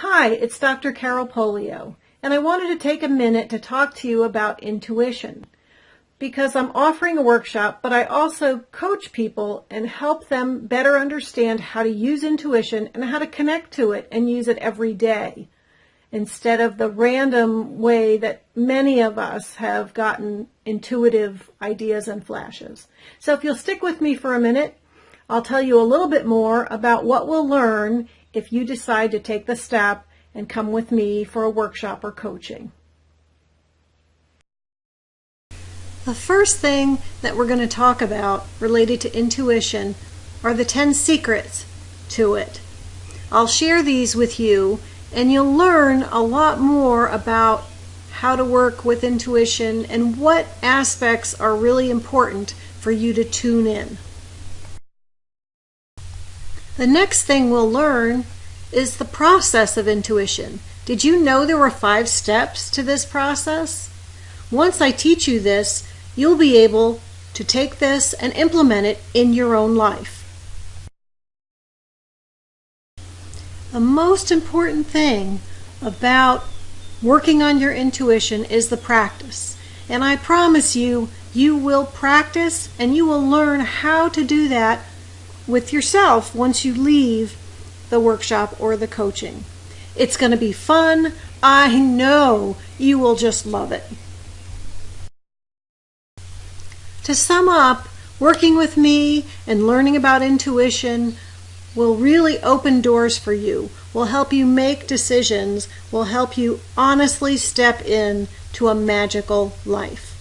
Hi, it's Dr. Carol Polio, and I wanted to take a minute to talk to you about intuition because I'm offering a workshop, but I also coach people and help them better understand how to use intuition and how to connect to it and use it every day instead of the random way that many of us have gotten intuitive ideas and flashes. So if you'll stick with me for a minute, I'll tell you a little bit more about what we'll learn if you decide to take the step and come with me for a workshop or coaching. The first thing that we're going to talk about related to intuition are the 10 secrets to it. I'll share these with you and you'll learn a lot more about how to work with intuition and what aspects are really important for you to tune in. The next thing we'll learn is the process of intuition. Did you know there were five steps to this process? Once I teach you this, you'll be able to take this and implement it in your own life. The most important thing about working on your intuition is the practice. And I promise you, you will practice and you will learn how to do that with yourself once you leave the workshop or the coaching. It's going to be fun. I know you will just love it. To sum up, working with me and learning about intuition will really open doors for you, will help you make decisions, will help you honestly step in to a magical life.